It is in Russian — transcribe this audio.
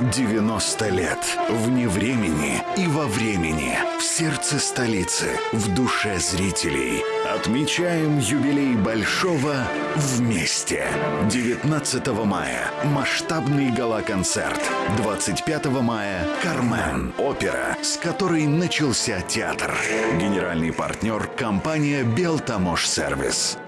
90 лет. Вне времени и во времени. В сердце столицы. В душе зрителей. Отмечаем юбилей Большого вместе. 19 мая. Масштабный гала-концерт. 25 мая. Кармен. Опера, с которой начался театр. Генеральный партнер компания Белтамош Сервис.